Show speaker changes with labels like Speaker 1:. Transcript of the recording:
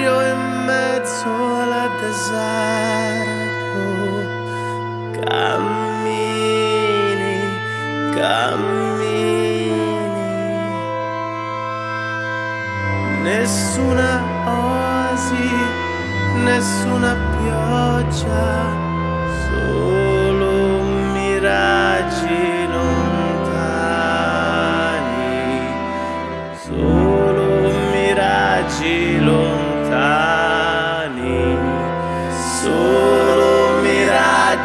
Speaker 1: buio in mezzo al deserto. Cammini, cammini. Nessuna oasi, nessuna pioggia, solo miraggi. Brasil. ी सो मेरा